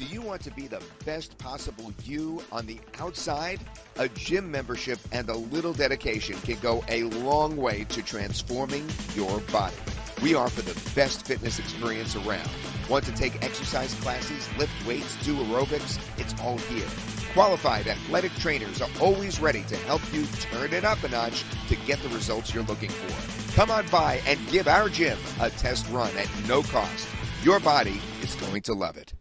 Do you want to be the best possible you on the outside, a gym membership and a little dedication can go a long way to transforming your body. We offer the best fitness experience around. Want to take exercise classes, lift weights, do aerobics? It's all here. Qualified athletic trainers are always ready to help you turn it up a notch to get the results you're looking for. Come on by and give our gym a test run at no cost. Your body is going to love it.